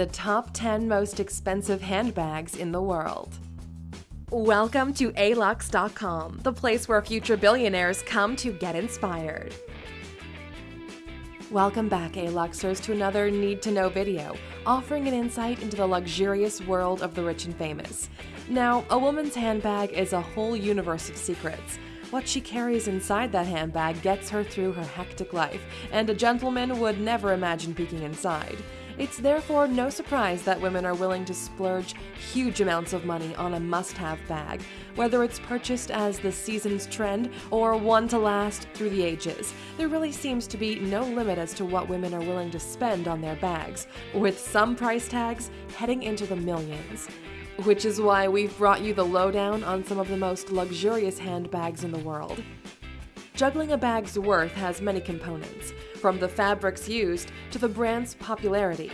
the top 10 most expensive handbags in the world. Welcome to alux.com, the place where future billionaires come to get inspired. Welcome back, A-Luxers, to another Need to Know video, offering an insight into the luxurious world of the rich and famous. Now, a woman's handbag is a whole universe of secrets. What she carries inside that handbag gets her through her hectic life, and a gentleman would never imagine peeking inside. It's therefore no surprise that women are willing to splurge huge amounts of money on a must have bag, whether it's purchased as the season's trend or one to last through the ages. There really seems to be no limit as to what women are willing to spend on their bags, with some price tags heading into the millions. Which is why we've brought you the lowdown on some of the most luxurious handbags in the world. Juggling a bag's worth has many components, from the fabrics used to the brand's popularity.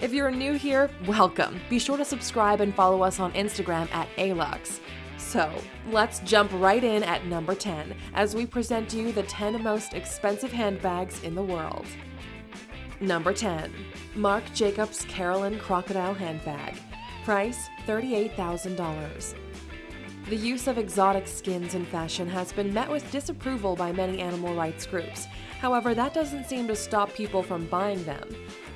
If you're new here, welcome. Be sure to subscribe and follow us on Instagram at ALUX. So, let's jump right in at number 10 as we present you the 10 most expensive handbags in the world. Number 10. Marc Jacobs Carolyn Crocodile Handbag. Price $38,000. The use of exotic skins in fashion has been met with disapproval by many animal rights groups. However, that doesn't seem to stop people from buying them.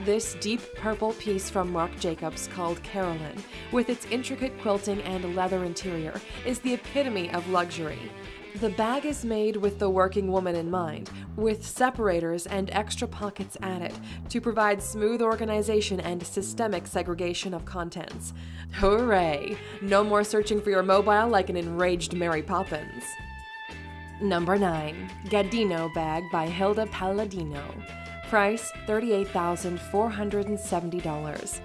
This deep purple piece from Marc Jacobs called Carolyn, with its intricate quilting and leather interior, is the epitome of luxury. The bag is made with the working woman in mind, with separators and extra pockets added to provide smooth organization and systemic segregation of contents. Hooray! No more searching for your mobile like an enraged Mary Poppins. Number 9. Gadino Bag by Hilda Palladino. Price $38,470.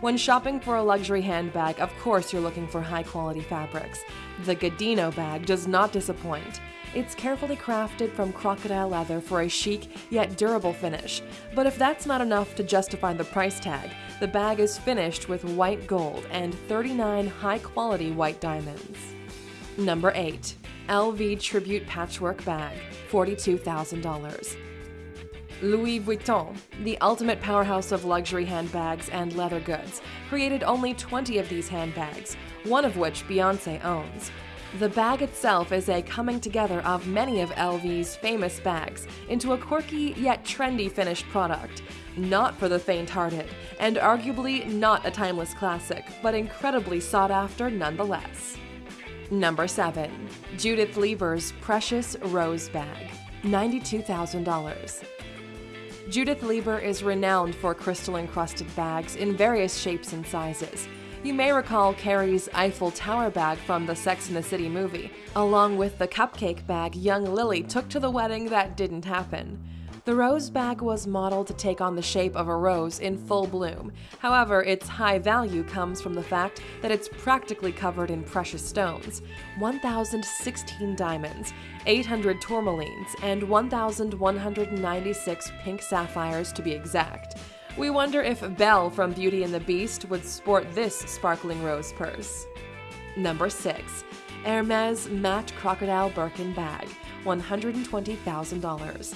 When shopping for a luxury handbag, of course you're looking for high quality fabrics. The Gadino bag does not disappoint. It's carefully crafted from crocodile leather for a chic yet durable finish. But if that's not enough to justify the price tag, the bag is finished with white gold and 39 high quality white diamonds. Number 8. LV Tribute Patchwork Bag, $42,000. Louis Vuitton, the ultimate powerhouse of luxury handbags and leather goods, created only 20 of these handbags, one of which Beyonce owns. The bag itself is a coming together of many of LV's famous bags into a quirky yet trendy finished product. Not for the faint hearted, and arguably not a timeless classic, but incredibly sought after nonetheless. Number 7. Judith Leiber's Precious Rose Bag, $92,000. Judith Leiber is renowned for crystal encrusted bags in various shapes and sizes. You may recall Carrie's Eiffel Tower bag from the Sex and the City movie, along with the cupcake bag young Lily took to the wedding that didn't happen. The rose bag was modeled to take on the shape of a rose in full bloom. However, its high value comes from the fact that it's practically covered in precious stones 1,016 diamonds, 800 tourmalines, and 1,196 pink sapphires to be exact. We wonder if Belle from Beauty and the Beast would sport this sparkling rose purse. Number 6. Hermes Matte Crocodile Birkin Bag, $120,000.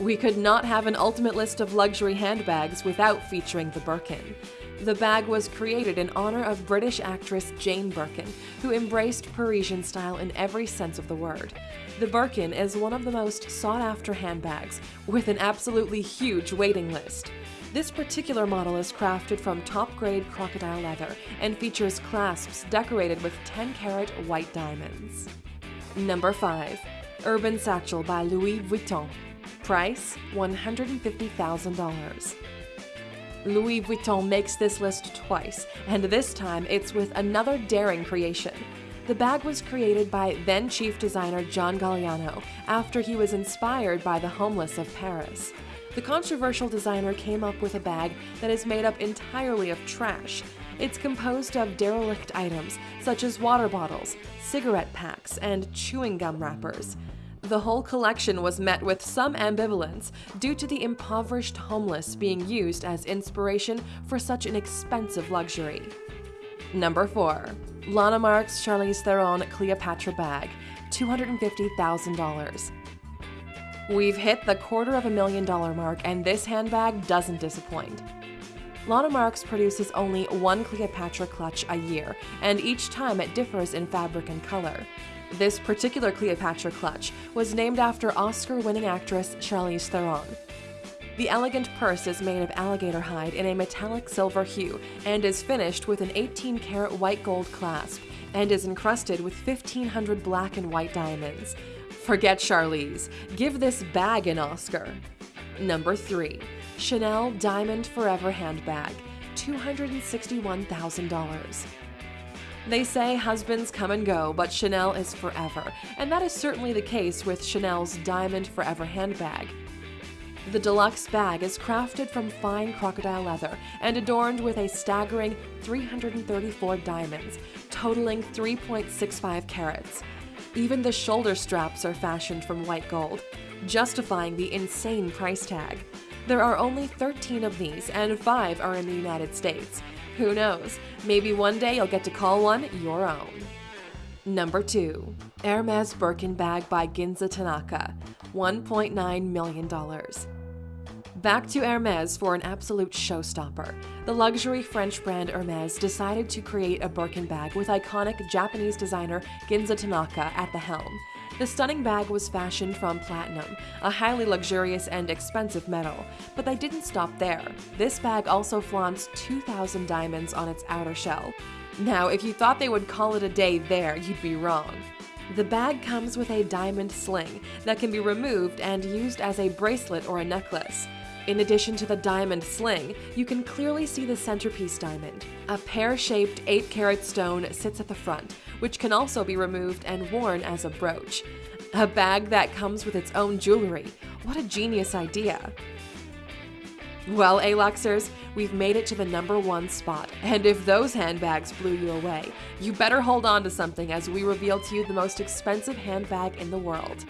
We could not have an ultimate list of luxury handbags without featuring the Birkin. The bag was created in honor of British actress Jane Birkin, who embraced Parisian style in every sense of the word. The Birkin is one of the most sought after handbags, with an absolutely huge waiting list. This particular model is crafted from top grade crocodile leather and features clasps decorated with 10 carat white diamonds. Number 5. Urban Satchel by Louis Vuitton. Price $150,000. Louis Vuitton makes this list twice, and this time it's with another daring creation. The bag was created by then chief designer John Galliano after he was inspired by the homeless of Paris. The controversial designer came up with a bag that is made up entirely of trash. It's composed of derelict items such as water bottles, cigarette packs, and chewing gum wrappers. The whole collection was met with some ambivalence due to the impoverished homeless being used as inspiration for such an expensive luxury. Number 4. Lana Mark's Charlize Theron Cleopatra Bag, $250,000. We've hit the quarter of a million dollar mark and this handbag doesn't disappoint. Lana Marks produces only one Cleopatra clutch a year, and each time it differs in fabric and color. This particular Cleopatra clutch was named after Oscar winning actress Charlize Theron. The elegant purse is made of alligator hide in a metallic silver hue and is finished with an 18 karat white gold clasp and is encrusted with 1500 black and white diamonds. Forget Charlize, give this bag an Oscar. Number 3. Chanel Diamond Forever Handbag, $261,000. They say husbands come and go, but Chanel is forever, and that is certainly the case with Chanel's Diamond Forever handbag. The deluxe bag is crafted from fine crocodile leather and adorned with a staggering 334 diamonds, totaling 3.65 carats. Even the shoulder straps are fashioned from white gold, justifying the insane price tag. There are only 13 of these, and 5 are in the United States. Who knows? Maybe one day you'll get to call one your own. Number 2. Hermes Birkin Bag by Ginza Tanaka, $1.9 million. Back to Hermes for an absolute showstopper. The luxury French brand Hermes decided to create a Birkin bag with iconic Japanese designer Ginza Tanaka at the helm. The stunning bag was fashioned from platinum, a highly luxurious and expensive metal, but they didn't stop there. This bag also flaunts 2,000 diamonds on its outer shell. Now, if you thought they would call it a day there, you'd be wrong. The bag comes with a diamond sling that can be removed and used as a bracelet or a necklace. In addition to the diamond sling, you can clearly see the centerpiece diamond. A pear-shaped 8-carat stone sits at the front, which can also be removed and worn as a brooch. A bag that comes with its own jewelry. What a genius idea! Well, A-Luxers, we've made it to the number one spot, and if those handbags blew you away, you better hold on to something as we reveal to you the most expensive handbag in the world.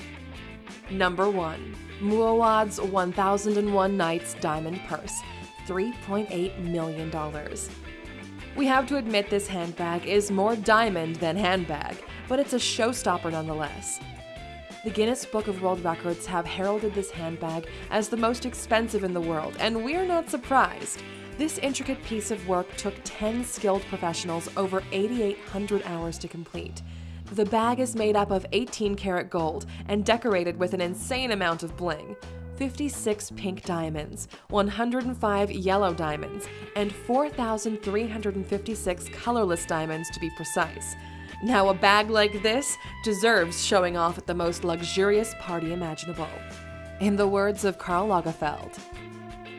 Number 1. Mouawad's 1001 Nights Diamond Purse, $3.8 million. We have to admit this handbag is more diamond than handbag, but it's a showstopper nonetheless. The Guinness Book of World Records have heralded this handbag as the most expensive in the world, and we're not surprised. This intricate piece of work took 10 skilled professionals over 8,800 hours to complete. The bag is made up of 18 karat gold and decorated with an insane amount of bling. 56 pink diamonds, 105 yellow diamonds, and 4,356 colorless diamonds to be precise. Now, a bag like this deserves showing off at the most luxurious party imaginable. In the words of Karl Lagerfeld,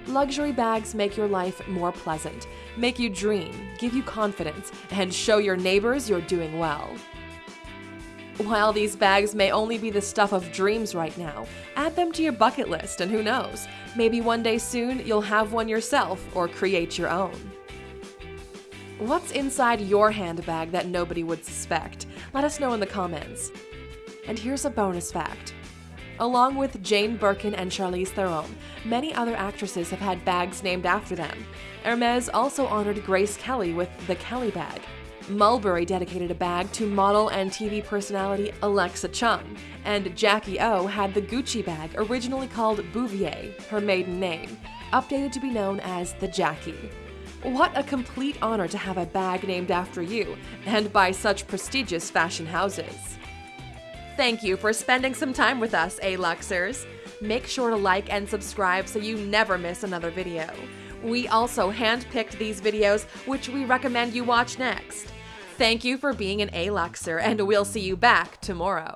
Luxury bags make your life more pleasant, make you dream, give you confidence, and show your neighbors you're doing well. While these bags may only be the stuff of dreams right now, add them to your bucket list and who knows, maybe one day soon you'll have one yourself or create your own. What's inside your handbag that nobody would suspect? Let us know in the comments. And here's a bonus fact. Along with Jane Birkin and Charlize Theron, many other actresses have had bags named after them. Hermes also honored Grace Kelly with the Kelly bag, Mulberry dedicated a bag to model and TV personality Alexa Chung, and Jackie O had the Gucci bag originally called Bouvier, her maiden name, updated to be known as the Jackie. What a complete honor to have a bag named after you, and by such prestigious fashion houses. Thank you for spending some time with us, A-Luxers. Make sure to like and subscribe so you never miss another video. We also handpicked these videos, which we recommend you watch next. Thank you for being an A-Luxer, and we'll see you back tomorrow.